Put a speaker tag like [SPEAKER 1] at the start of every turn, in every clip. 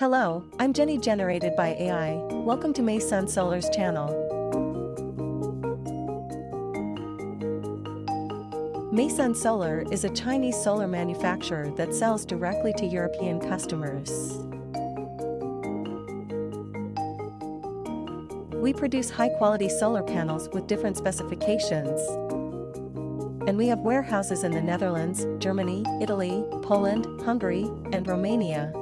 [SPEAKER 1] Hello, I'm Jenny generated by AI. Welcome to Maysun Solar's channel. Maysun Solar is a Chinese solar manufacturer that sells directly to European customers. We produce high-quality solar panels with different specifications. And we have warehouses in the Netherlands, Germany, Italy, Poland, Hungary, and Romania.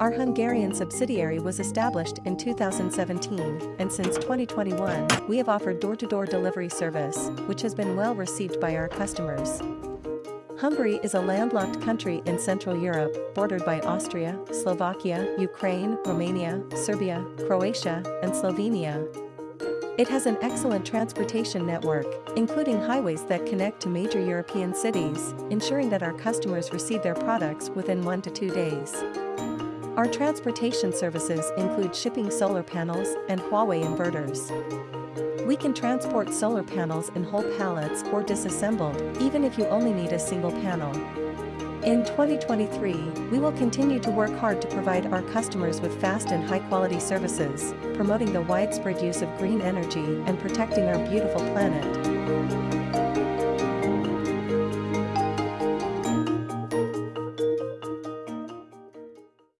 [SPEAKER 1] Our Hungarian subsidiary was established in 2017, and since 2021, we have offered door-to-door -door delivery service, which has been well received by our customers. Hungary is a landlocked country in Central Europe, bordered by Austria, Slovakia, Ukraine, Romania, Serbia, Croatia, and Slovenia. It has an excellent transportation network, including highways that connect to major European cities, ensuring that our customers receive their products within one to two days. Our transportation services include shipping solar panels and Huawei inverters. We can transport solar panels in whole pallets or disassembled, even if you only need a single panel. In 2023, we will continue to work hard to provide our customers with fast and high-quality services, promoting the widespread use of green energy and protecting our beautiful planet.